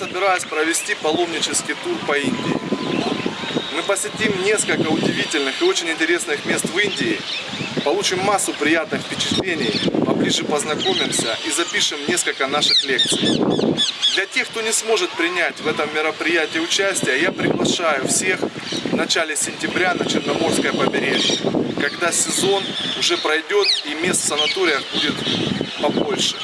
собираюсь провести паломнический тур по Индии. Мы посетим несколько удивительных и очень интересных мест в Индии, получим массу приятных впечатлений, поближе познакомимся и запишем несколько наших лекций. Для тех, кто не сможет принять в этом мероприятии участие, я приглашаю всех в начале сентября на Черноморское побережье, когда сезон уже пройдет и мест в санаториях будет побольше.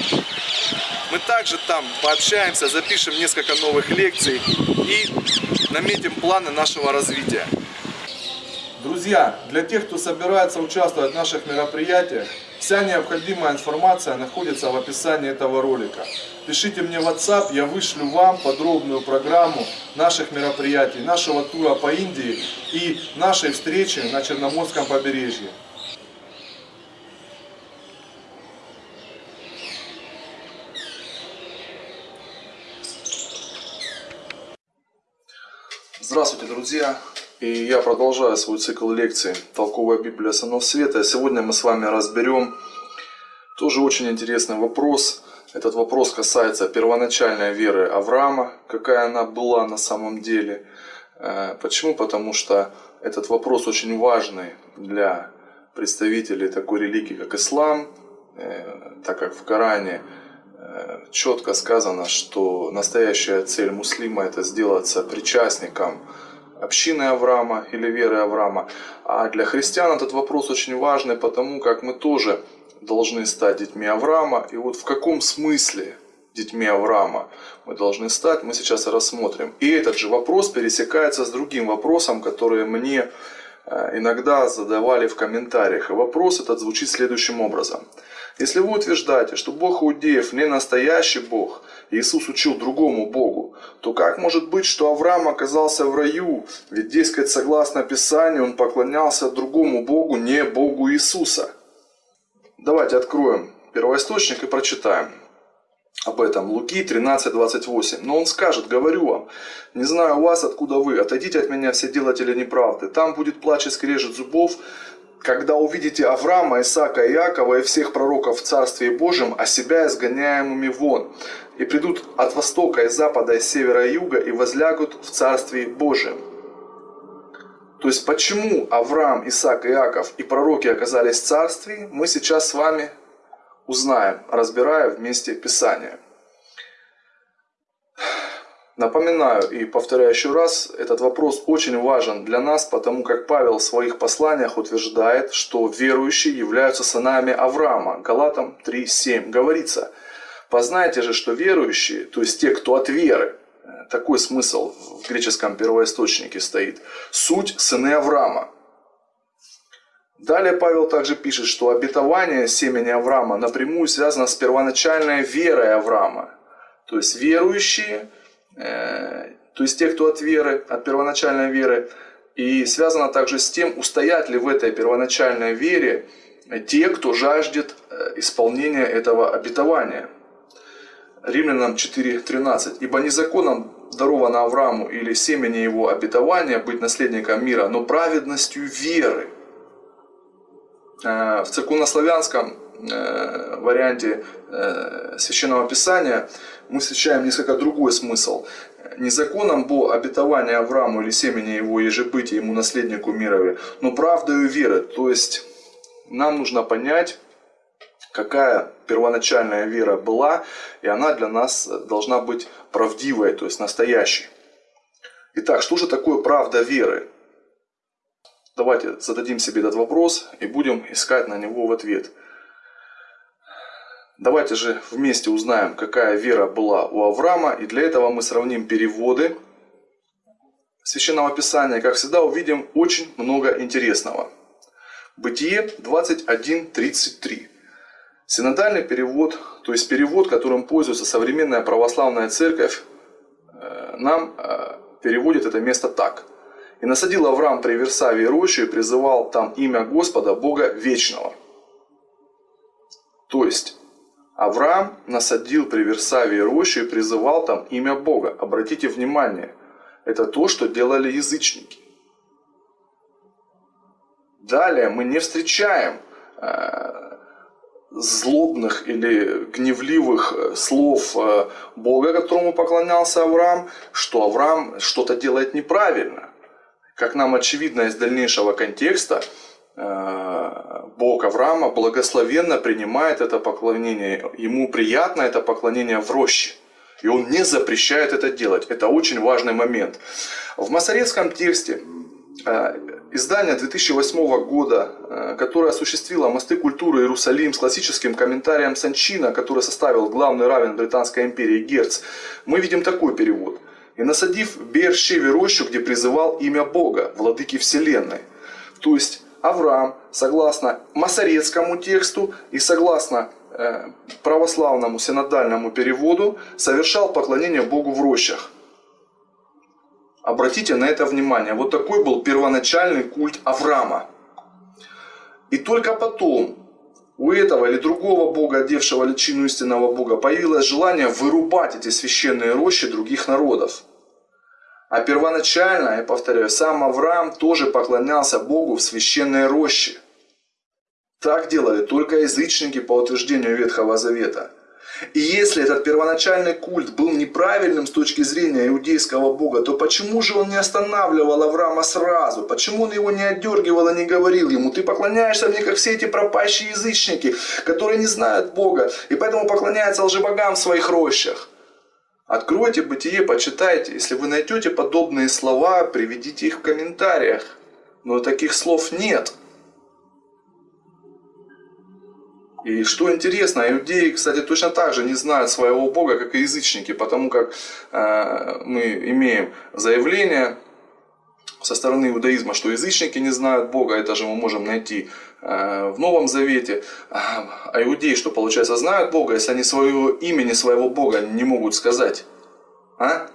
Мы также там пообщаемся, запишем несколько новых лекций и наметим планы нашего развития. Друзья, для тех, кто собирается участвовать в наших мероприятиях, вся необходимая информация находится в описании этого ролика. Пишите мне в WhatsApp, я вышлю вам подробную программу наших мероприятий, нашего тура по Индии и нашей встречи на Черноморском побережье. Здравствуйте, друзья! И я продолжаю свой цикл лекций «Толковая Библия Сынов Света». Сегодня мы с вами разберем тоже очень интересный вопрос. Этот вопрос касается первоначальной веры Авраама, какая она была на самом деле. Э, почему? Потому что этот вопрос очень важный для представителей такой религии, как ислам, э, так как в Коране четко сказано, что настоящая цель муслима это сделаться причастником общины Авраама или веры Авраама. А для христиан этот вопрос очень важный, потому как мы тоже должны стать детьми Авраама. И вот в каком смысле детьми Авраама мы должны стать, мы сейчас рассмотрим. И этот же вопрос пересекается с другим вопросом, который мне э, иногда задавали в комментариях. И вопрос этот звучит следующим образом. Если вы утверждаете, что Бог иудеев не настоящий Бог, Иисус учил другому Богу, то как может быть, что Авраам оказался в раю? Ведь, дескать, согласно Писанию, он поклонялся другому Богу, не Богу Иисуса. Давайте откроем первоисточник и прочитаем об этом. Луки 13:28. Но он скажет, говорю вам, не знаю вас, откуда вы, отойдите от меня все делатели неправды. Там будет плач и скрежет зубов, когда увидите Авраама, Исаака, Иакова и всех пророков в Царстве Божьем, а себя изгоняемыми вон, и придут от востока, и запада, и севера, и юга, и возлягут в Царстве Божьем. То есть, почему Авраам, Исаак, Иаков и пророки оказались в Царстве, мы сейчас с вами узнаем, разбирая вместе Писание. Напоминаю и повторяю еще раз, этот вопрос очень важен для нас, потому как Павел в своих посланиях утверждает, что верующие являются сынами Авраама. Галатам 3.7 говорится, «Познайте же, что верующие, то есть те, кто от веры, такой смысл в греческом первоисточнике стоит, суть сыны Авраама. Далее Павел также пишет, что обетование семени Авраама напрямую связано с первоначальной верой Авраама. То есть верующие – то есть те, кто от веры, от первоначальной веры, и связано также с тем, устоят ли в этой первоначальной вере те, кто жаждет э, исполнения этого обетования. Римлянам 4.13. «Ибо не законом даровано Аврааму или семени его обетования быть наследником мира, но праведностью веры». Э, в церковнославянском варианте Священного Писания мы встречаем несколько другой смысл. Не законом бо обетования Аврааму или семени его ежебытия ему наследнику мирови, но правдою веры. То есть нам нужно понять, какая первоначальная вера была, и она для нас должна быть правдивой, то есть настоящей. Итак, что же такое правда веры? Давайте зададим себе этот вопрос и будем искать на него в ответ – Давайте же вместе узнаем, какая вера была у Авраама. И для этого мы сравним переводы Священного Писания. Как всегда увидим очень много интересного. Бытие 21.33. Синодальный перевод, то есть перевод, которым пользуется современная православная церковь, э, нам э, переводит это место так. «И насадил Авраам при Версавии рощу и призывал там имя Господа, Бога Вечного». То есть, Авраам насадил при Версавии рощу и призывал там имя Бога. Обратите внимание, это то, что делали язычники. Далее мы не встречаем э, злобных или гневливых э, слов э, Бога, которому поклонялся Авраам, что Авраам что-то делает неправильно. Как нам очевидно из дальнейшего контекста, Бог Авраама благословенно принимает это поклонение. Ему приятно это поклонение в роще. И он не запрещает это делать. Это очень важный момент. В масоретском тексте Издание 2008 года, э, которое осуществило «Мосты культуры Иерусалим» с классическим комментарием Санчина, который составил главный равен Британской империи Герц, мы видим такой перевод. «И насадив Бершеве рощу, где призывал имя Бога, владыки вселенной». То есть Авраам, согласно масорецкому тексту и согласно э, православному синодальному переводу, совершал поклонение Богу в рощах. Обратите на это внимание. Вот такой был первоначальный культ Авраама. И только потом у этого или другого бога, одевшего личину истинного бога, появилось желание вырубать эти священные рощи других народов. А первоначально, я повторяю, сам Авраам тоже поклонялся Богу в священной роще. Так делали только язычники по утверждению Ветхого Завета. И если этот первоначальный культ был неправильным с точки зрения иудейского бога, то почему же он не останавливал Авраама сразу? Почему он его не отдергивал и не говорил ему, ты поклоняешься мне, как все эти пропащие язычники, которые не знают Бога, и поэтому поклоняются лжебогам в своих рощах? Откройте бытие, почитайте. Если вы найдете подобные слова, приведите их в комментариях. Но таких слов нет. И что интересно, иудеи, кстати, точно так же не знают своего Бога, как и язычники, потому как э, мы имеем заявление со стороны иудаизма, что язычники не знают Бога, это же мы можем найти в Новом Завете. А, а иудеи, что получается, знают Бога, если они своего имени, своего Бога не могут сказать. А?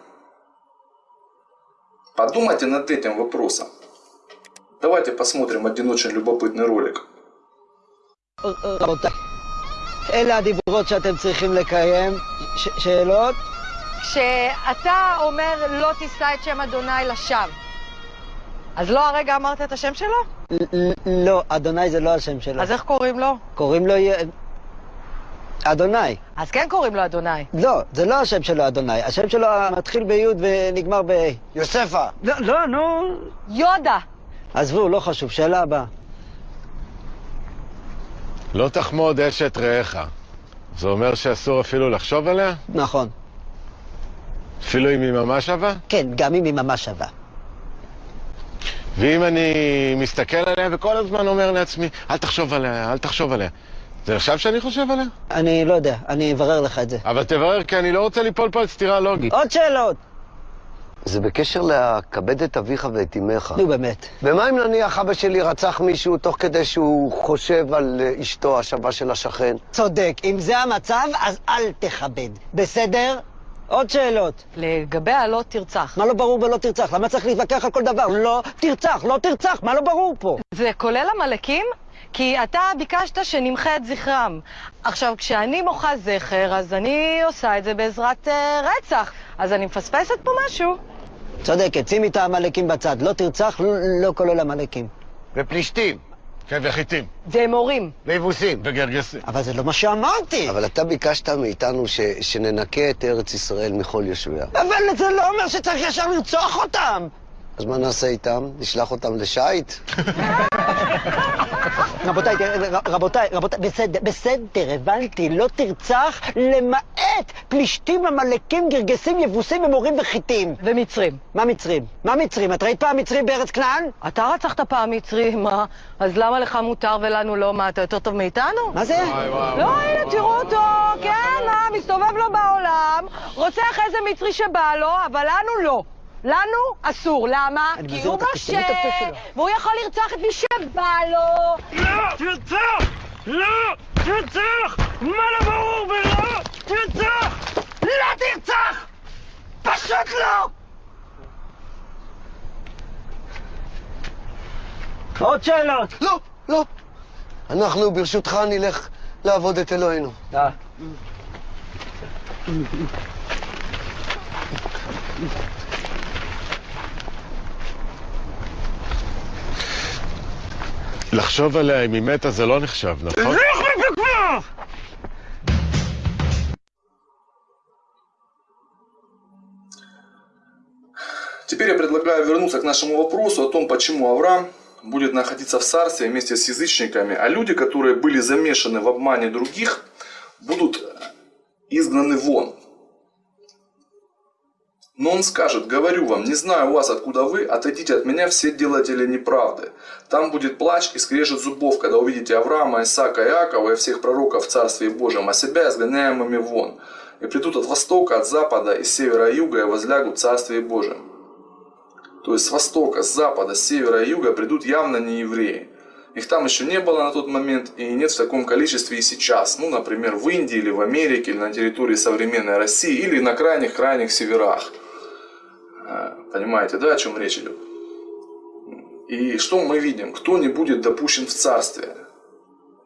Подумайте над этим вопросом. Давайте посмотрим один очень любопытный ролик. רבותיי, אלה הדיברות שאתם צריכים לקיים. ש- שאלות? כשאתה אומר לא תישא את שם אדוני לשווא, אז לא הרגע אמרת את השם שלו? לא, אדוני זה לא השם שלו. אז איך קוראים לו? קוראים לו... אדוני. אז כן קוראים לו אדוני. לא, זה לא השם שלו אדוני. השם שלו מתחיל בי' ונגמר ב... יוספה. לא, לא, נו. יודה. עזבו, לא חשוב. שאלה הבאה. לא תחמוד אשת רעך. זה אומר שאסור אפילו לחשוב עליה? נכון. אפילו אם היא ממש שווה? כן, גם אם היא ממש שווה. ואם אני מסתכל עליה וכל הזמן אומר לעצמי, אל תחשוב עליה, אל תחשוב עליה. זה נחשב שאני חושב עליה? אני לא יודע, אני אברר לך את זה. אבל תברר, כי אני לא רוצה ליפול פה על סתירה לוגית. עוד שאלות? זה בקשר לכבד את אביך ואת אמך. נו באמת. ומה אם נניח אבא שלי רצח מישהו תוך כדי שהוא חושב על אה, אשתו השווה של השכן? צודק. אם זה המצב, אז אל תכבד. בסדר? עוד שאלות. לגבי הלא תרצח. מה לא ברור בלא תרצח? למה צריך להתווכח על כל דבר? לא תרצח, לא תרצח, מה לא ברור פה? זה כולל עמלקים? כי אתה ביקשת שנמחה את זכרם. עכשיו, כשאני מוחה זכר, אז אני עושה את זה בעזרת אה, רצח. אז אני מפספסת פה משהו. צודקת, שימי את העמלקים בצד. לא תרצח, לא, לא כולל עמלקים. ופלישתים, כן, וחיטים, ומורים. ויבוסים. וגרגסים. אבל זה לא מה שאמרתי. אבל אתה ביקשת מאיתנו ש... שננקה את ארץ ישראל מכל יושביה. אבל זה לא אומר שצריך ישר לרצוח אותם. אז מה נעשה איתם? נשלח אותם לשייט? רבותיי, רבותיי, רבותיי, בסדר, בסדר, הבנתי, לא תרצח למעט פלישתים, עמלקים, גרגסים, יבוסים ומורים וחיטים. ומצרים. מה מצרים? מה מצרים? את ראית פעם מצרים בארץ כנען? אתה רצחת פעם מצרי, מה? אז למה לך מותר ולנו לא? מה, אתה יותר טוב מאיתנו? מה זה? לא, הנה. תראו אותו, כן, מה, מסתובב לו בעולם, רוצח איזה מצרי שבא לו, אבל לנו לא. לנו אסור, למה? כי הוא משה. והוא יכול לרצוח את מי שבא לו. לא תרצח! לא תרצח! מה לא ברור ולא תרצח! לא תרצח! פשוט לא! עוד שאלות. לא, לא. אנחנו, ברשותך, נלך לעבוד את אלוהינו. לחשוב עליה אם היא מתה זה לא נחשב, נכון? Теперь я предлагаю вернуться к нашему вопросу о том, почему Авраам будет находиться в царстве вместе с язычниками, а люди, которые были замешаны в обмане других, будут изгнаны вон. Но он скажет, говорю вам, не знаю вас, откуда вы, отойдите от меня все делатели неправды. Там будет плач и скрежет зубов, когда увидите Авраама, Исаака, Иакова и всех пророков в Царстве Божьем, а себя изгоняемыми вон. И придут от востока, от запада, из севера и юга, и возлягут в Царстве Божьем. То есть с востока, с запада, с севера и юга придут явно не евреи. Их там еще не было на тот момент и нет в таком количестве и сейчас. Ну, например, в Индии или в Америке, или на территории современной России, или на крайних-крайних северах. А, понимаете, да, о чем речь идет? И что мы видим? Кто не будет допущен в царствие?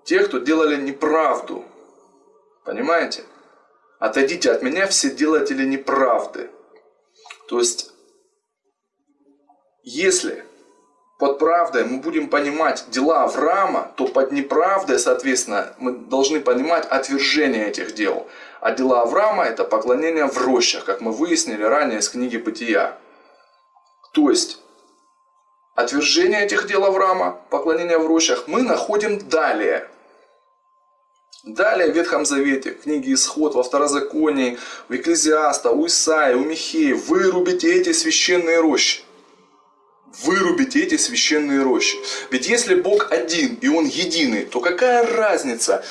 Те, кто делали неправду. Понимаете? Отойдите от меня все делатели неправды. То есть, если под правдой мы будем понимать дела Авраама, то под неправдой, соответственно, мы должны понимать отвержение этих дел. А дела Авраама – это поклонение в рощах, как мы выяснили ранее из книги Бытия. То есть, отвержение этих дел Авраама, поклонение в рощах, мы находим далее. Далее в Ветхом Завете, в книге Исход, во Второзаконии, в Экклезиаста, у Исаия, у Михея, вырубите эти священные рощи вырубите эти священные рощи. Ведь если Бог один и Он единый, то какая разница,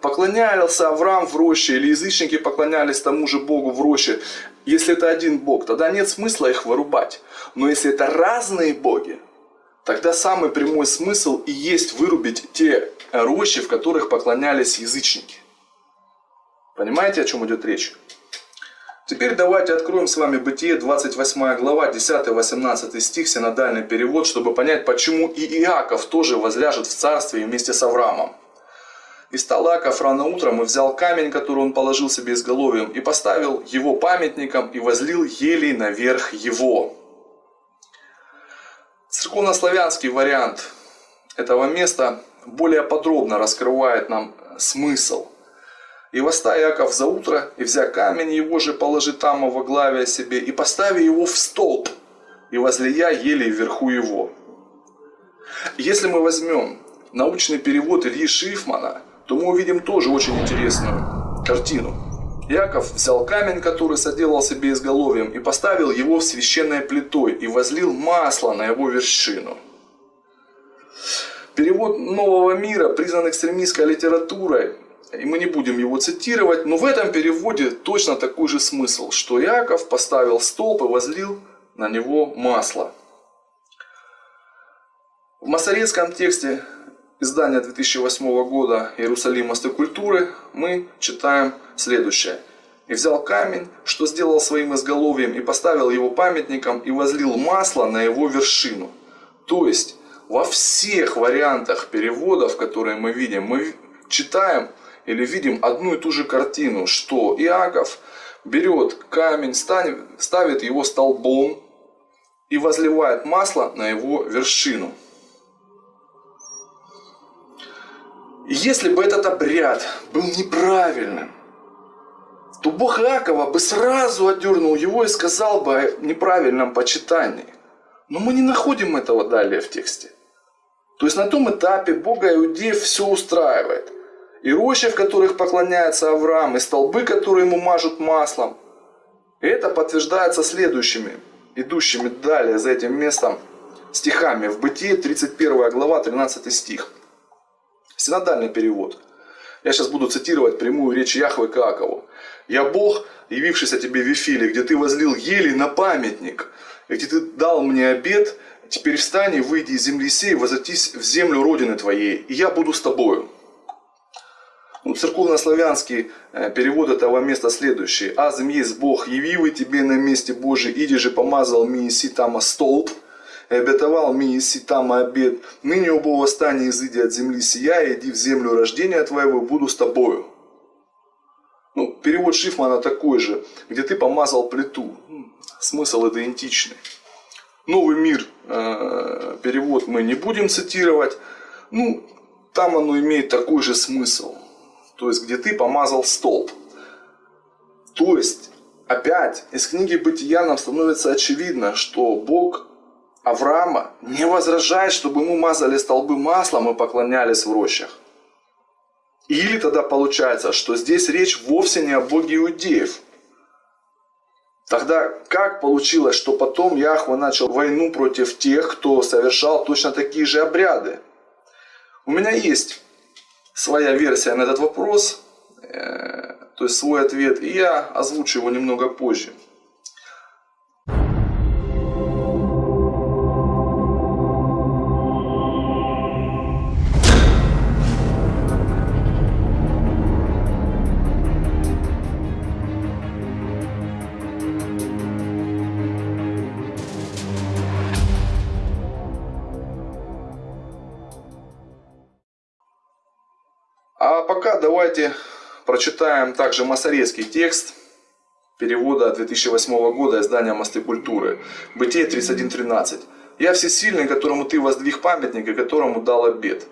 поклонялся Авраам в роще или язычники поклонялись тому же Богу в роще, если это один Бог, тогда нет смысла их вырубать. Но если это разные боги, тогда самый прямой смысл и есть вырубить те рощи, в которых поклонялись язычники. Понимаете, о чем идет речь? Теперь давайте откроем с вами Бытие, 28 глава, 10-18 стих, синодальный перевод, чтобы понять, почему и Иаков тоже возляжет в царстве вместе с Авраамом. «И стал Иаков рано утром и взял камень, который он положил себе изголовьем, и поставил его памятником, и возлил елей наверх его». Церковнославянский вариант этого места более подробно раскрывает нам смысл – и восста Яков за утро, и взя камень его же положи там во главе себе, и постави его в столб, и возлия еле вверху его. Если мы возьмем научный перевод Ильи Шифмана, то мы увидим тоже очень интересную картину. Яков взял камень, который соделал себе изголовьем, и поставил его в священной плитой, и возлил масло на его вершину. Перевод нового мира, признан экстремистской литературой, и мы не будем его цитировать, но в этом переводе точно такой же смысл, что Иаков поставил столб и возлил на него масло. В масорецком тексте издания 2008 года «Иерусалим мосты культуры» мы читаем следующее. «И взял камень, что сделал своим изголовьем, и поставил его памятником, и возлил масло на его вершину». То есть, во всех вариантах переводов, которые мы видим, мы читаем или видим одну и ту же картину, что Иаков берет камень, ставит его столбом и возливает масло на его вершину. Если бы этот обряд был неправильным, то Бог Иакова бы сразу отдернул его и сказал бы о неправильном почитании. Но мы не находим этого далее в тексте. То есть на том этапе Бога иудеев все устраивает и рощи, в которых поклоняется Авраам, и столбы, которые ему мажут маслом. И это подтверждается следующими, идущими далее за этим местом стихами. В Бытие 31 глава 13 стих. Синодальный перевод. Я сейчас буду цитировать прямую речь Яхвы к. «Я Бог, явившийся тебе в Вифиле, где ты возлил ели на памятник, и где ты дал мне обед, теперь встань и выйди из земли сей, возвратись в землю Родины твоей, и я буду с тобою». Ну, церковно-славянский э, перевод этого места следующий. «Азм есть Бог, явивый тебе на месте Божий, иди же помазал ми си тама столб, и обетовал ми си тама обед. Ныне оба восстания изыди от земли сия, иди в землю рождения твоего, буду с тобою». Ну, перевод Шифмана такой же, где ты помазал плиту. Смысл идентичный. Новый мир э, перевод мы не будем цитировать. Ну, там оно имеет такой же смысл то есть где ты помазал столб. То есть опять из книги Бытия нам становится очевидно, что Бог Авраама не возражает, чтобы ему мазали столбы маслом и поклонялись в рощах. Или тогда получается, что здесь речь вовсе не о Боге иудеев. Тогда как получилось, что потом Яхва начал войну против тех, кто совершал точно такие же обряды? У меня есть своя версия на этот вопрос, э, то есть свой ответ, и я озвучу его немного позже. Давайте прочитаем также масорецкий текст перевода 2008 года издания «Мосты культуры». Бытие 31.13. «Я всесильный, которому ты воздвиг памятник и которому дал обед».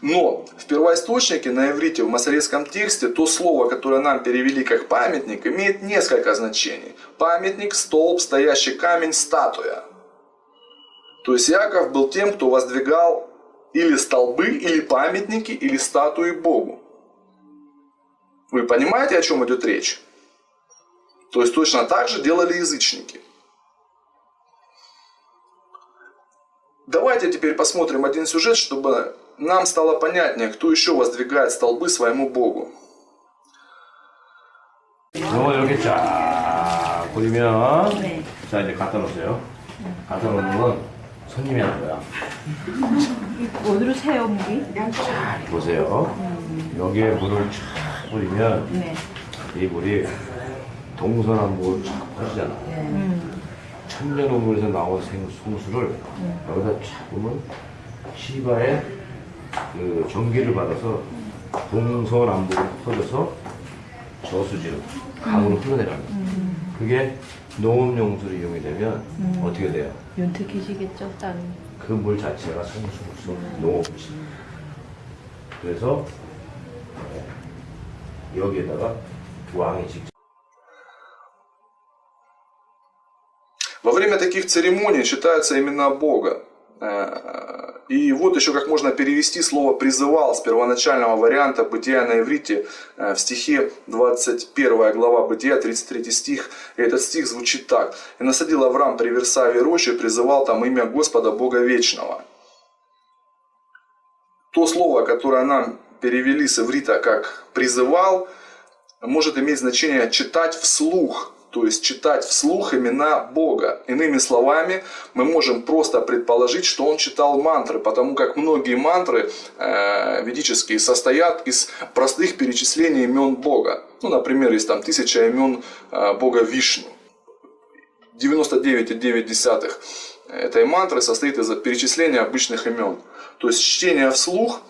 Но в первоисточнике на иврите в масорецком тексте то слово, которое нам перевели как памятник, имеет несколько значений. Памятник, столб, стоящий камень, статуя. То есть Яков был тем, кто воздвигал или столбы, или памятники, или статуи Богу. Вы понимаете, о чем идет речь? То есть точно так же делали язычники. Давайте теперь посмотрим один сюжет, чтобы нам стало понятнее, кто еще воздвигает столбы своему Богу. 요거 이렇게 쫙 뿌리면 자 이제 갖다 놓으세요. 갖다 놓는 건 손님이 하는 거야. 어디로 세요, 물이? 자 보세요. 여기에 물을 쫙 뿌리면 네. 이 물이 동서남북으로 쫙 퍼지잖아. 천년우물에서 나온 생 송수를 여기다 쫙 보면 시바의 그 전기를 받아서 동서남북으로 퍼져서 저수지로 강으로 흘러내려요. 그게 농업용수로 이용이 되면 어떻게 돼요? 윤택해지겠죠, 땅이. 그 물 자체가 성수로서 농업지. 그래서 네, 여기에다가 왕이 직접 Во время таких церемоний читаются имена Бога. И вот еще как можно перевести слово «призывал» с первоначального варианта «Бытия» на иврите э, в стихе 21 глава Бытия, 33 стих. И этот стих звучит так. «И насадил Авраам при Версаве рощи, призывал там имя Господа Бога Вечного». То слово, которое нам перевели с иврита как «призывал», может иметь значение «читать вслух», то есть читать вслух имена Бога. Иными словами, мы можем просто предположить, что он читал мантры, потому как многие мантры э, ведические состоят из простых перечислений имен Бога. Ну, например, есть там тысяча имен э, Бога Вишну. 99,9 этой мантры состоит из перечисления обычных имен. То есть чтение вслух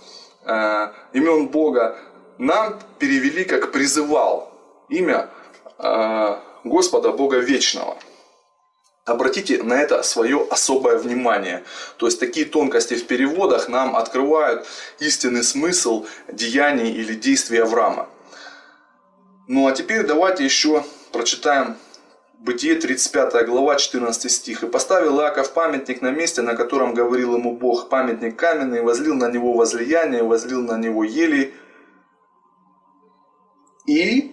э, имен Бога нам перевели как призывал имя э, Господа Бога Вечного. Обратите на это свое особое внимание. То есть такие тонкости в переводах нам открывают истинный смысл деяний или действий Авраама. Ну а теперь давайте еще прочитаем Бытие 35 глава 14 стих. «И поставил Иаков памятник на месте, на котором говорил ему Бог, памятник каменный, возлил на него возлияние, возлил на него ели». И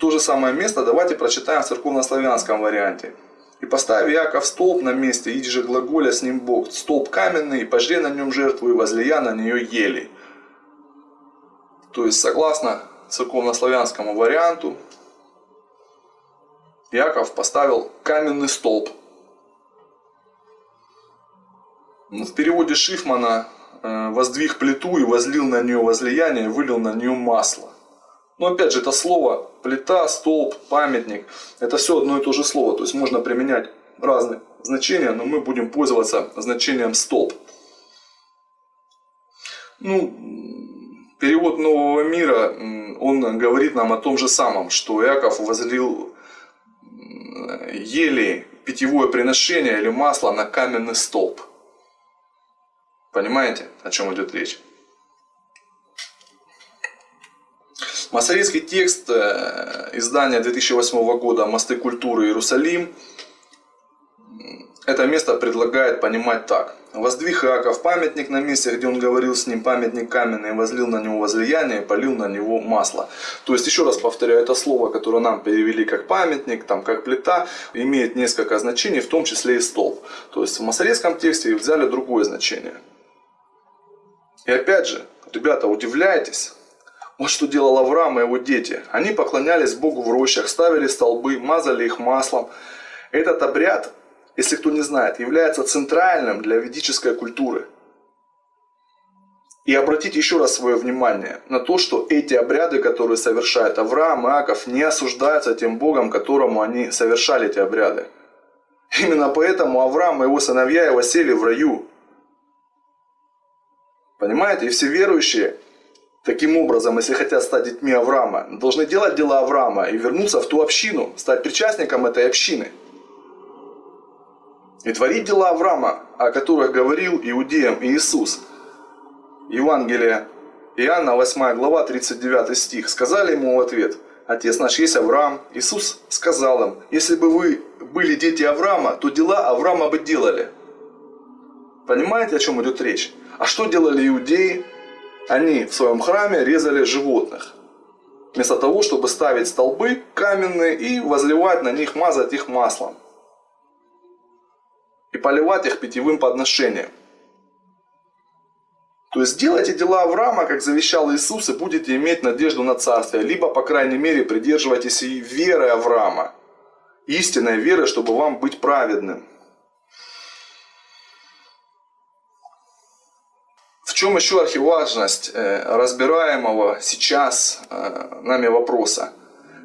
то же самое место давайте прочитаем в церковнославянском варианте. «И поставь Яков столб на месте, иди же глаголя с ним Бог, столб каменный, и пожри на нем жертву, и возлия на нее ели». То есть, согласно церковнославянскому варианту, Яков поставил каменный столб. В переводе Шифмана «воздвиг плиту и возлил на нее возлияние, вылил на нее масло». Но опять же, это слово плита, столб, памятник, это все одно и то же слово. То есть можно применять разные значения, но мы будем пользоваться значением столб. Ну, перевод Нового мира, он говорит нам о том же самом, что Иаков возлил ели питьевое приношение или масло на каменный столб. Понимаете, о чем идет речь? Масорейский текст э, издания 2008 года «Мосты культуры Иерусалим» это место предлагает понимать так. Воздвиг Иаков памятник на месте, где он говорил с ним, памятник каменный, возлил на него возлияние, полил на него масло. То есть, еще раз повторяю, это слово, которое нам перевели как памятник, там, как плита, имеет несколько значений, в том числе и столб. То есть, в масорейском тексте взяли другое значение. И опять же, ребята, удивляйтесь, вот что делал Авраам и его дети. Они поклонялись Богу в рощах, ставили столбы, мазали их маслом. Этот обряд если кто не знает, является центральным для ведической культуры. И обратите еще раз свое внимание на то, что эти обряды, которые совершает Авраам и Аков, не осуждаются тем Богом, которому они совершали эти обряды. Именно поэтому Авраам и его сыновья его сели в раю. Понимаете? И все верующие, таким образом, если хотят стать детьми Авраама, должны делать дела Авраама и вернуться в ту общину, стать причастником этой общины – и творить дела Авраама, о которых говорил иудеям Иисус. Евангелие Иоанна, 8 глава, 39 стих. Сказали ему в ответ, Отец наш есть Авраам. Иисус сказал им, если бы вы были дети Авраама, то дела Авраама бы делали. Понимаете, о чем идет речь? А что делали иудеи? Они в своем храме резали животных. Вместо того, чтобы ставить столбы каменные и возливать на них, мазать их маслом и поливать их питьевым подношением. То есть делайте дела Авраама, как завещал Иисус, и будете иметь надежду на царствие. Либо, по крайней мере, придерживайтесь и веры Авраама. Истинной веры, чтобы вам быть праведным. Чем еще архиважность э, разбираемого сейчас э, нами вопроса?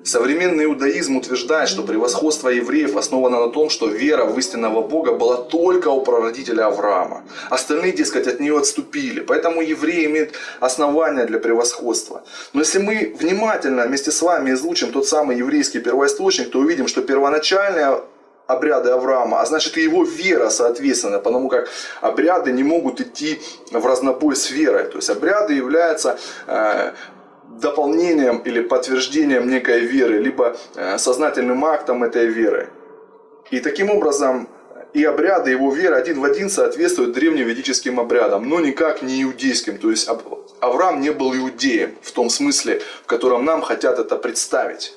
Современный иудаизм утверждает, что превосходство евреев основано на том, что вера в истинного Бога была только у прародителя Авраама. Остальные, дескать, от нее отступили. Поэтому евреи имеют основания для превосходства. Но если мы внимательно вместе с вами изучим тот самый еврейский первоисточник, то увидим, что первоначальные обряды Авраама, а значит и его вера соответственно, потому как обряды не могут идти в разнобой с верой. То есть обряды являются э, дополнением или подтверждением некой веры, либо э, сознательным актом этой веры. И таким образом и обряды его веры один в один соответствуют древневедическим обрядам, но никак не иудейским. То есть Авраам не был иудеем в том смысле, в котором нам хотят это представить.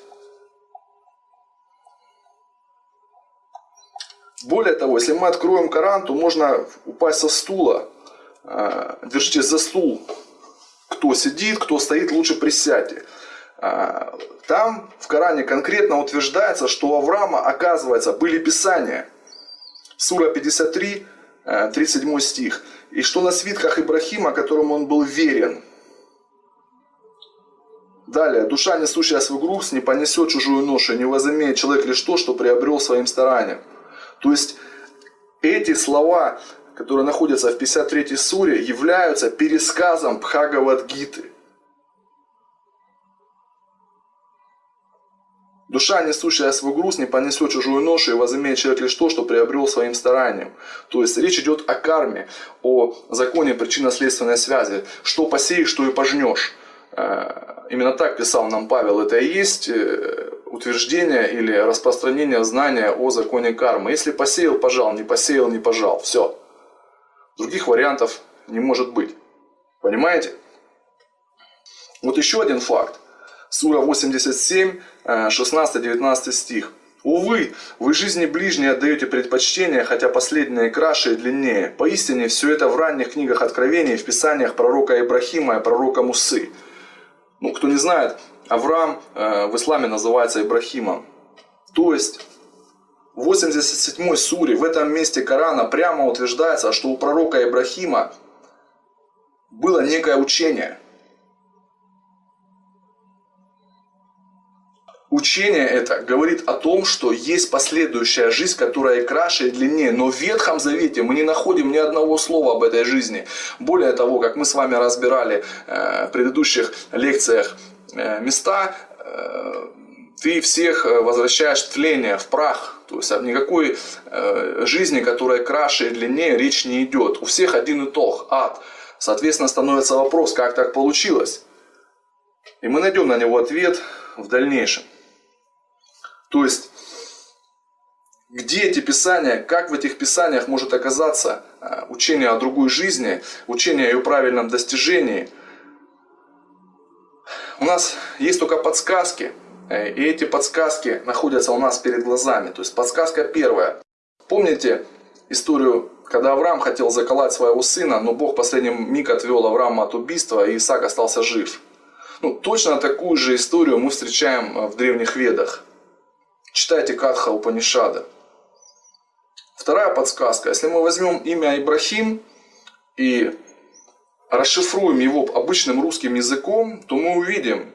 Более того, если мы откроем Коран, то можно упасть со стула. Держитесь за стул, кто сидит, кто стоит, лучше присядьте. А, там в Коране конкретно утверждается, что у Авраама, оказывается, были писания. Сура 53, 37 э, стих. И что на свитках Ибрахима, которому он был верен. Далее. Душа, несущая свой груз, не понесет чужую ношу, не возымеет человек лишь то, что приобрел своим старанием. То есть, эти слова которые находятся в 53 суре, являются пересказом Бхагавадгиты. Душа, несущая свой груз, не понесет чужую ношу и возымеет человек лишь то, что приобрел своим старанием. То есть речь идет о карме, о законе причинно-следственной связи. Что посеешь, что и пожнешь. Э, именно так писал нам Павел. Это и есть э, утверждение или распространение знания о законе кармы. Если посеял, пожал, не посеял, не пожал. Все. Других вариантов не может быть. Понимаете? Вот еще один факт. Сура 87, 16-19 стих. Увы, вы жизни ближней отдаете предпочтение, хотя последнее краше и длиннее. Поистине, все это в ранних книгах Откровений, в писаниях пророка Ибрахима и пророка Мусы. Ну, кто не знает, Авраам э, в исламе называется Ибрахимом. То есть, в 87 суре, в этом месте Корана прямо утверждается, что у пророка Ибрахима было некое учение. Учение это говорит о том, что есть последующая жизнь, которая и краше, и длиннее. Но в Ветхом Завете мы не находим ни одного слова об этой жизни. Более того, как мы с вами разбирали э, в предыдущих лекциях места, э, ты всех возвращаешь в тление, в прах. То есть о никакой э, жизни, которая краше и длиннее, речь не идет. У всех один итог – ад. Соответственно, становится вопрос, как так получилось? И мы найдем на него ответ в дальнейшем. То есть, где эти писания, как в этих писаниях может оказаться э, учение о другой жизни, учение о ее правильном достижении. У нас есть только подсказки, э, и эти подсказки находятся у нас перед глазами. То есть подсказка первая. Помните историю, когда Авраам хотел заколоть своего сына, но Бог в миг отвел Авраама от убийства, и Исаак остался жив. Ну, точно такую же историю мы встречаем э, в древних ведах. Читайте Катха Упанишада. Вторая подсказка. Если мы возьмем имя Ибрахим и расшифруем его обычным русским языком, то мы увидим,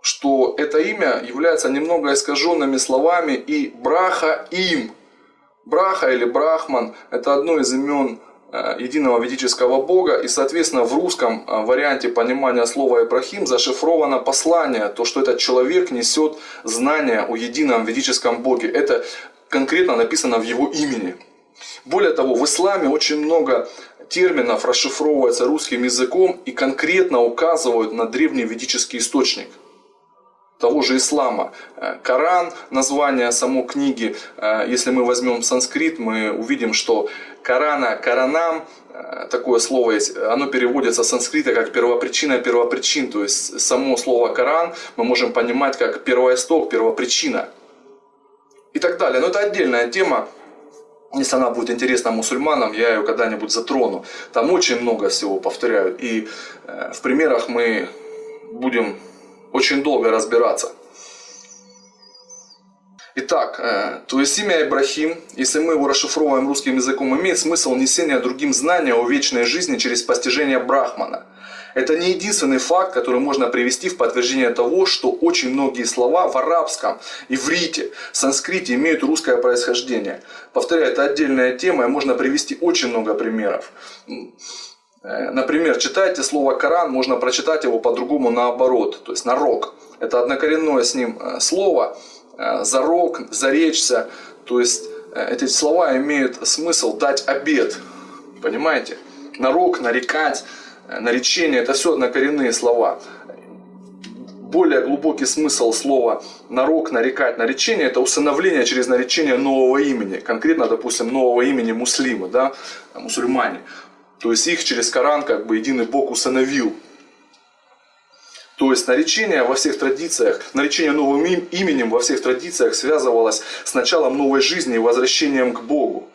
что это имя является немного искаженными словами и браха им. Браха или брахман – это одно из имен э, единого ведического бога, и, соответственно, в русском э, варианте понимания слова Ибрахим зашифровано послание, то, что этот человек несет знания о едином ведическом боге. Это конкретно написано в его имени. Более того, в исламе очень много терминов расшифровывается русским языком и конкретно указывают на древний ведический источник того же ислама. Э, Коран, название самой книги, э, если мы возьмем санскрит, мы увидим, что Корана, Коранам, э, такое слово есть, оно переводится с санскрита как первопричина первопричин. То есть само слово Коран мы можем понимать как первоисток, первопричина и так далее. Но это отдельная тема. Если она будет интересна мусульманам, я ее когда-нибудь затрону. Там очень много всего, повторяю. И э, в примерах мы будем очень долго разбираться. Итак, э, то есть имя Ибрахим, если мы его расшифровываем русским языком, имеет смысл несения другим знания о вечной жизни через постижение Брахмана – это не единственный факт, который можно привести в подтверждение того, что очень многие слова в арабском, иврите, санскрите имеют русское происхождение. Повторяю, это отдельная тема, и можно привести очень много примеров. Э, например, читайте слово Коран, можно прочитать его по-другому наоборот, то есть нарок. Это однокоренное с ним э, слово, э, зарок, заречься, то есть эти слова имеют смысл дать обед, понимаете? Нарок, нарекать, наречение – это все однокоренные слова. Более глубокий смысл слова «нарок», «нарекать», «наречение» – это усыновление через наречение нового имени. Конкретно, допустим, нового имени муслимы, да, мусульмане. То есть их через Коран как бы единый Бог усыновил. То есть наречение во всех традициях, наречение новым именем во всех традициях связывалось с началом новой жизни и возвращением к Богу.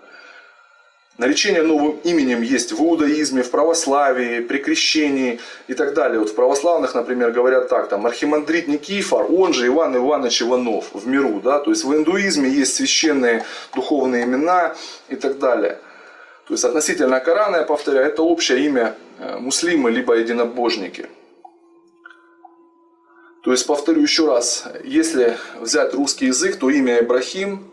Наречение новым именем есть в иудаизме, в православии, при крещении и так далее. Вот в православных, например, говорят так, там, архимандрит Никифор, он же Иван Иванович Иванов в миру. Да? То есть в индуизме есть священные духовные имена и так далее. То есть относительно Корана, я повторяю, это общее имя э, муслимы, либо единобожники. То есть, повторю еще раз, если взять русский язык, то имя Ибрахим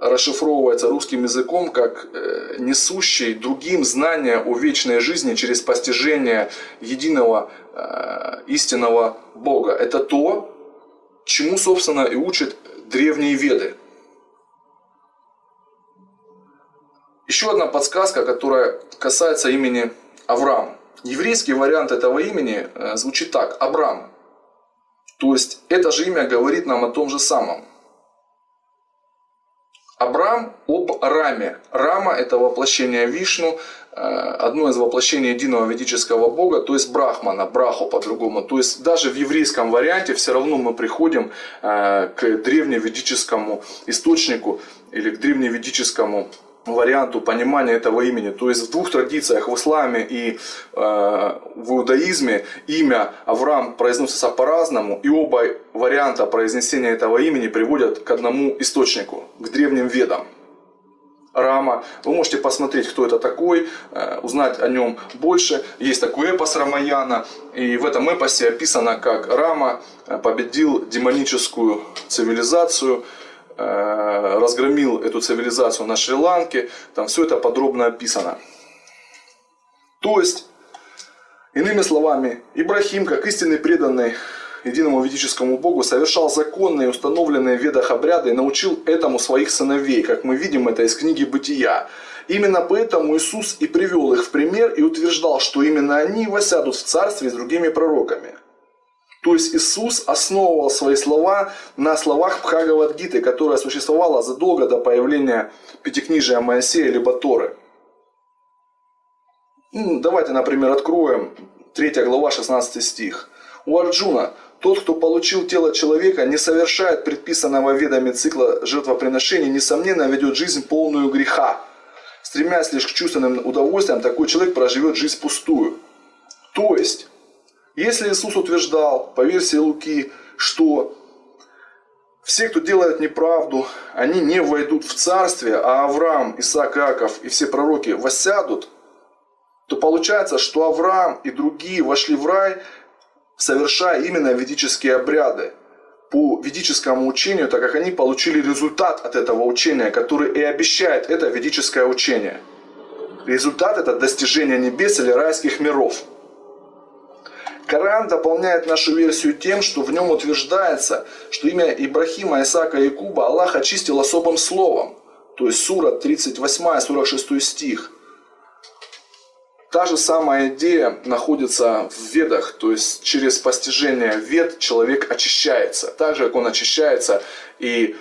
расшифровывается русским языком как э, несущий другим знания о вечной жизни через постижение единого э, истинного Бога. Это то, чему, собственно, и учат древние веды. Еще одна подсказка, которая касается имени Авраам. Еврейский вариант этого имени э, звучит так – Абрам. То есть это же имя говорит нам о том же самом. Абрам об Раме. Рама – это воплощение Вишну, э, одно из воплощений единого ведического бога, то есть Брахмана, Браху по-другому. То есть даже в еврейском варианте все равно мы приходим э, к древневедическому источнику или к древневедическому варианту понимания этого имени. То есть в двух традициях, в исламе и э, в иудаизме, имя Авраам произносится по-разному, и оба варианта произнесения этого имени приводят к одному источнику, к древним ведам. Рама. Вы можете посмотреть, кто это такой, э, узнать о нем больше. Есть такой эпос Рамаяна, и в этом эпосе описано, как Рама э, победил демоническую цивилизацию, разгромил эту цивилизацию на Шри-Ланке. Там все это подробно описано. То есть, иными словами, Ибрахим, как истинный преданный единому ведическому Богу, совершал законные, установленные в ведах обряды и научил этому своих сыновей, как мы видим это из книги «Бытия». Именно поэтому Иисус и привел их в пример и утверждал, что именно они восядут в царстве с другими пророками. То есть Иисус основывал свои слова на словах Бхагавадгиты, которая существовала задолго до появления Пятикнижия Моисея либо Торы. Ну, давайте, например, откроем 3 глава 16 стих. У Арджуна тот, кто получил тело человека, не совершает предписанного ведами цикла жертвоприношений, несомненно ведет жизнь полную греха. Стремясь лишь к чувственным удовольствиям, такой человек проживет жизнь пустую. То есть, если Иисус утверждал, по версии Луки, что все, кто делает неправду, они не войдут в царствие, а Авраам, Исаак, Иаков и все пророки воссядут, то получается, что Авраам и другие вошли в рай, совершая именно ведические обряды по ведическому учению, так как они получили результат от этого учения, который и обещает это ведическое учение. Результат – это достижение небес или райских миров. Коран дополняет нашу версию тем, что в нем утверждается, что имя Ибрахима, Исаака и Якуба Аллах очистил особым словом. То есть сура 38, 46 стих – Та же самая идея находится в ведах, то есть через постижение вед человек очищается. Так же, как он очищается и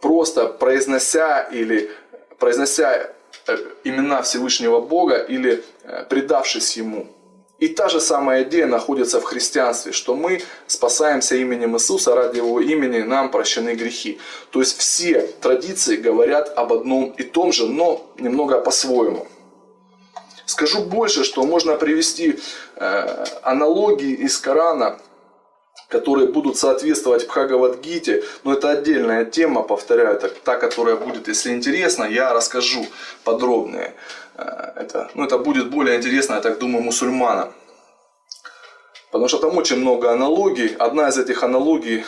просто произнося или произнося э, имена Всевышнего Бога или э, предавшись Ему. И та же самая идея находится в христианстве, что мы спасаемся именем Иисуса, ради Его имени нам прощены грехи. То есть все традиции говорят об одном и том же, но немного по-своему. Скажу больше, что можно привести э, аналогии из Корана, которые будут соответствовать Бхагавадгите, но это отдельная тема, повторяю, это та, которая будет, если интересно, я расскажу подробнее. Э, это, ну, это будет более интересно, я так думаю, мусульманам. Потому что там очень много аналогий. Одна из этих аналогий,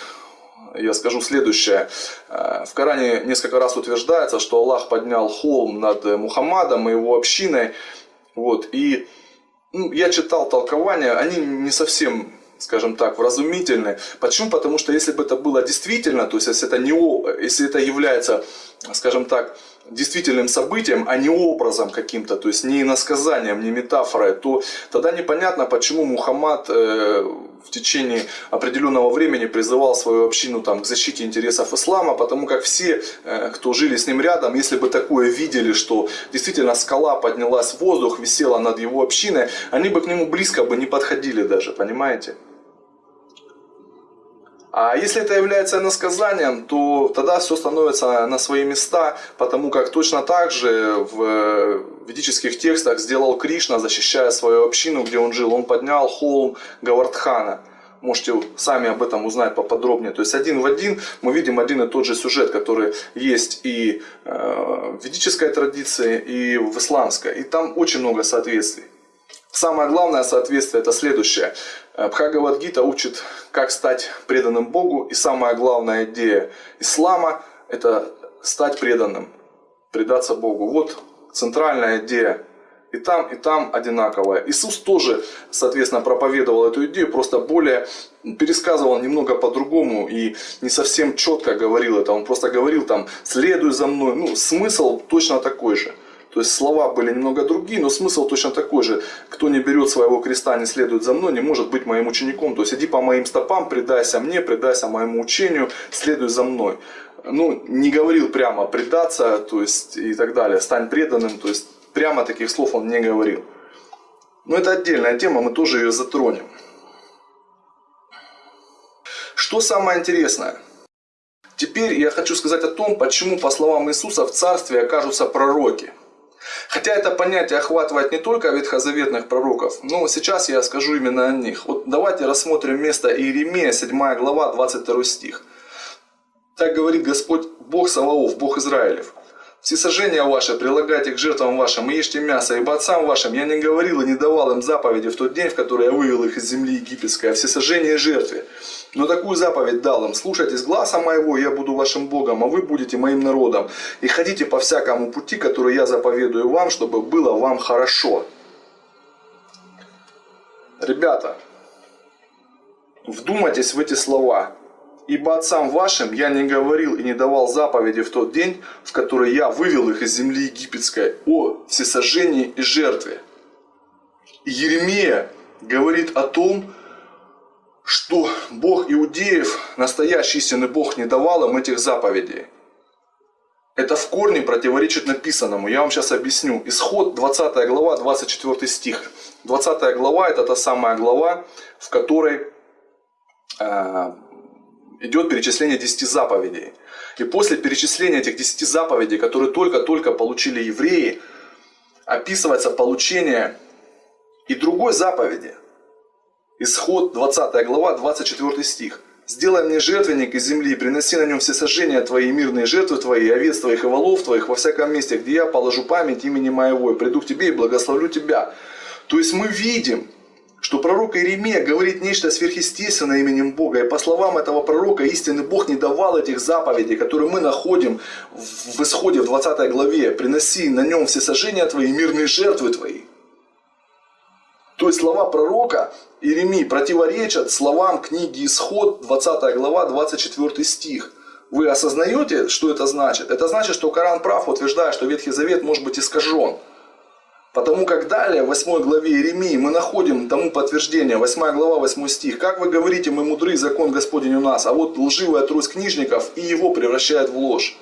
я скажу следующее. Э, в Коране несколько раз утверждается, что Аллах поднял холм над Мухаммадом и его общиной, вот, и ну, я читал толкования, они не совсем скажем так, вразумительны. Почему? Потому что если бы это было действительно, то есть если это, не, если это является, скажем так, действительным событием, а не образом каким-то, то есть не иносказанием, не метафорой, то тогда непонятно, почему Мухаммад э, в течение определенного времени призывал свою общину там, к защите интересов ислама, потому как все, э, кто жили с ним рядом, если бы такое видели, что действительно скала поднялась в воздух, висела над его общиной, они бы к нему близко бы не подходили даже, понимаете? А если это является насказанием, то тогда все становится на свои места, потому как точно так же в ведических текстах сделал Кришна, защищая свою общину, где он жил. Он поднял холм Гавардхана. Можете сами об этом узнать поподробнее. То есть один в один мы видим один и тот же сюжет, который есть и э, в ведической традиции, и в исламской. И там очень много соответствий. Самое главное соответствие это следующее. Бхагавадгита учит, как стать преданным Богу. И самая главная идея ислама – это стать преданным, предаться Богу. Вот центральная идея. И там, и там одинаковая. Иисус тоже, соответственно, проповедовал эту идею, просто более пересказывал немного по-другому и не совсем четко говорил это. Он просто говорил там «следуй за мной». Ну, смысл точно такой же. То есть слова были немного другие, но смысл точно такой же. Кто не берет своего креста, не следует за мной, не может быть моим учеником. То есть иди по моим стопам, предайся мне, предайся моему учению, следуй за мной. Ну, не говорил прямо предаться, то есть и так далее, стань преданным, то есть прямо таких слов он не говорил. Но это отдельная тема, мы тоже ее затронем. Что самое интересное? Теперь я хочу сказать о том, почему, по словам Иисуса, в царстве окажутся пророки – Хотя это понятие охватывает не только ветхозаветных пророков, но сейчас я скажу именно о них. Вот давайте рассмотрим место Иеремия, 7 глава, 22 стих. Так говорит Господь, Бог Саваоф, Бог Израилев. Все сожжения ваши прилагайте к жертвам вашим и ешьте мясо, ибо отцам вашим я не говорил и не давал им заповеди в тот день, в который я вывел их из земли египетской, о всесожжении жертве. Но такую заповедь дал им, слушайтесь гласа моего, я буду вашим Богом, а вы будете моим народом. И ходите по всякому пути, который я заповедую вам, чтобы было вам хорошо. Ребята, Вдумайтесь в эти слова. Ибо отцам вашим я не говорил и не давал заповеди в тот день, в который я вывел их из земли египетской о всесожжении и жертве. Еремия говорит о том, что Бог иудеев, настоящий истинный Бог, не давал им этих заповедей. Это в корне противоречит написанному. Я вам сейчас объясню. Исход 20 глава, 24 стих. 20 глава это та самая глава, в которой э, идет перечисление 10 заповедей. И после перечисления этих 10 заповедей, которые только-только получили евреи, описывается получение и другой заповеди. Исход 20 глава, 24 стих. «Сделай мне жертвенник из земли, приноси на нем все сожжения твои, мирные жертвы твои, овец твоих и волов твоих во всяком месте, где я положу память имени моего, и приду к тебе и благословлю тебя». То есть мы видим, что пророк Иеремия говорит нечто сверхъестественное именем Бога. И по словам этого пророка, истинный Бог не давал этих заповедей, которые мы находим в исходе в 20 главе. «Приноси на нем все сожжения твои, мирные жертвы твои». То есть слова пророка Иеремии противоречат словам книги Исход, 20 глава, 24 стих. Вы осознаете, что это значит? Это значит, что Коран прав, утверждая, что Ветхий Завет может быть искажен. Потому как далее, в 8 главе Иеремии, мы находим тому подтверждение, 8 глава, 8 стих. «Как вы говорите, мы мудры, закон Господень у нас, а вот лживая трусь книжников и его превращает в ложь».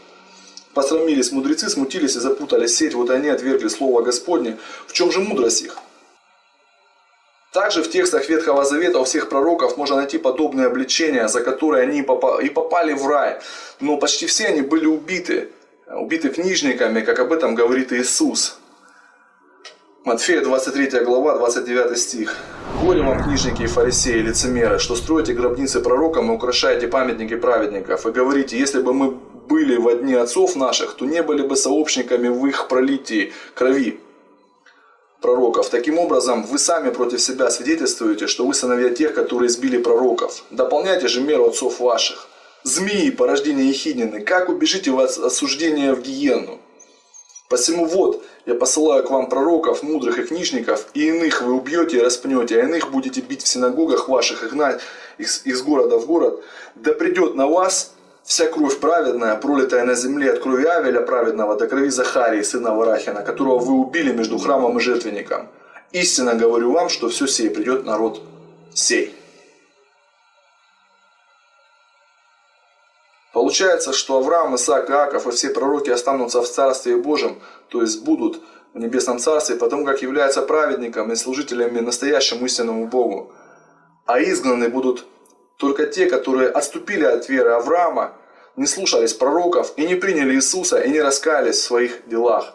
Посрамились мудрецы, смутились и запутали сеть, вот они отвергли слово Господне. В чем же мудрость их? Также в текстах Ветхого Завета у всех пророков можно найти подобные обличения, за которые они и попали в рай. Но почти все они были убиты, убиты книжниками, как об этом говорит Иисус. Матфея 23 глава, 29 стих. «Горе вам, книжники и фарисеи, лицемеры, что строите гробницы пророкам и украшаете памятники праведников, и говорите, если бы мы были в дни отцов наших, то не были бы сообщниками в их пролитии крови пророков. Таким образом, вы сами против себя свидетельствуете, что вы сыновья тех, которые избили пророков. Дополняйте же меру отцов ваших. Змеи, порождение Ехиднины, как убежите вы от осуждения в гиенну? Посему вот, я посылаю к вам пророков, мудрых и книжников, и иных вы убьете и распнете, а иных будете бить в синагогах ваших и гнать из, из города в город. Да придет на вас Вся кровь праведная, пролитая на земле от крови Авеля праведного до крови Захарии, сына Варахина, которого вы убили между храмом и жертвенником. Истинно говорю вам, что все сей придет народ сей. Получается, что Авраам, Исаак, Иаков и все пророки останутся в Царстве Божьем, то есть будут в Небесном Царстве, потому как являются праведниками и служителями настоящему истинному Богу. А изгнаны будут только те, которые отступили от веры Авраама, не слушались пророков и не приняли Иисуса и не раскаялись в своих делах.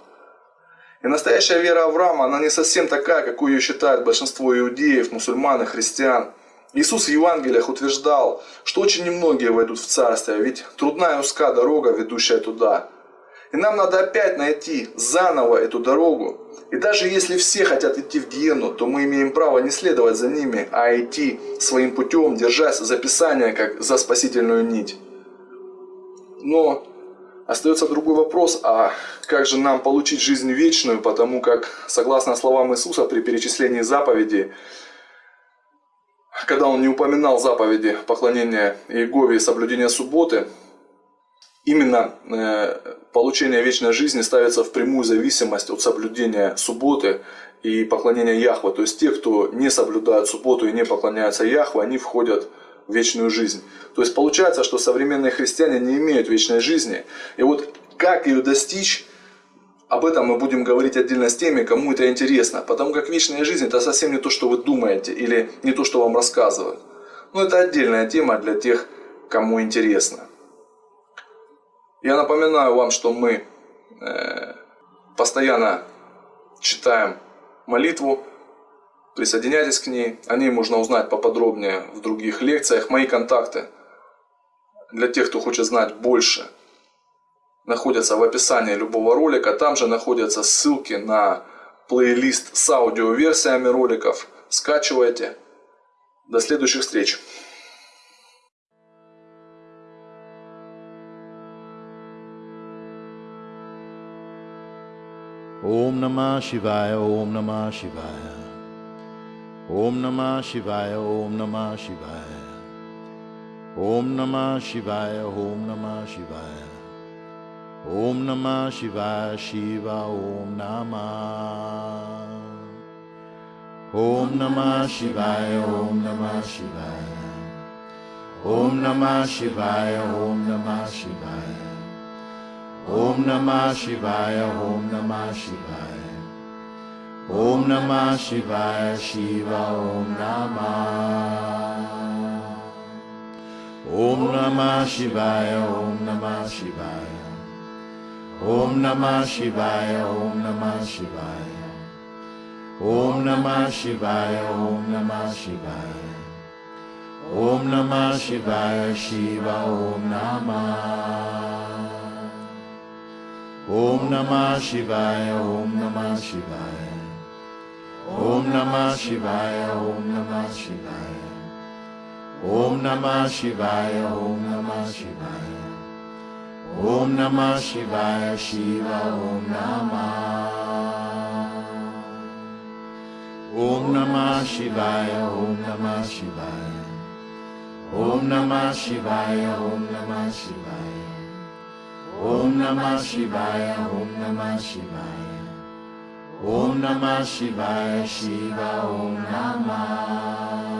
И настоящая вера Авраама, она не совсем такая, какую ее считает большинство иудеев, мусульман и христиан. Иисус в Евангелиях утверждал, что очень немногие войдут в Царствие, ведь трудная и узка дорога, ведущая туда. И нам надо опять найти заново эту дорогу. И даже если все хотят идти в гиену, то мы имеем право не следовать за ними, а идти своим путем, держась за Писание, как за спасительную нить. Но остается другой вопрос, а как же нам получить жизнь вечную, потому как, согласно словам Иисуса при перечислении заповедей, когда он не упоминал заповеди поклонения Иегове и соблюдения субботы, именно э, получение вечной жизни ставится в прямую зависимость от соблюдения субботы и поклонения Яхве. То есть те, кто не соблюдают субботу и не поклоняются Яхве, они входят в вечную жизнь. То есть получается, что современные христиане не имеют вечной жизни. И вот как ее достичь, об этом мы будем говорить отдельно с теми, кому это интересно. Потому как вечная жизнь это совсем не то, что вы думаете или не то, что вам рассказывают. Но это отдельная тема для тех, кому интересно. Я напоминаю вам, что мы э, постоянно читаем молитву, присоединяйтесь к ней, о ней можно узнать поподробнее в других лекциях. Мои контакты для тех, кто хочет знать больше, находятся в описании любого ролика. Там же находятся ссылки на плейлист с аудиоверсиями роликов. Скачивайте. До следующих встреч. Om Namah Shivaya, Om Namah Shivaya. Om Namah Shivaya, Om Namah Shivaya. Om Namah Shivaya, Om Namah Shivaya. Om Namah Shivaya Shiva Om Namah Om Namah Shivaya Om Namah Shivaya Om Namah Shivaya Om Namah Shivaya Om Namah Shivaya Om Namah Shivaya Om Namah Shivaya Shiva Om Namah Om Namah Shivaya Om Namah Shivaya Om Namah Shivaya, Om Namah Shivaya. Om Namah Shivaya, Om Namah Shivaya. Om Namah Shivaya, Shiva, Om Namah. Om Namah Shivaya, Om Namah Shivaya. Om Namah Shivaya, Om Namah Shivaya. Om Namah Shivaya, Om Namah Shivaya. Om Namah Shivaya, Shiva, Om Namah. Om Namah Shivaya, Om Namah Shivaya. Om Namah Shivaya, Om Namah Shivaya. Om Namah Shivaya, Om Namah Shivaya. Om Namah Shivaya, Shiva, Om Namah.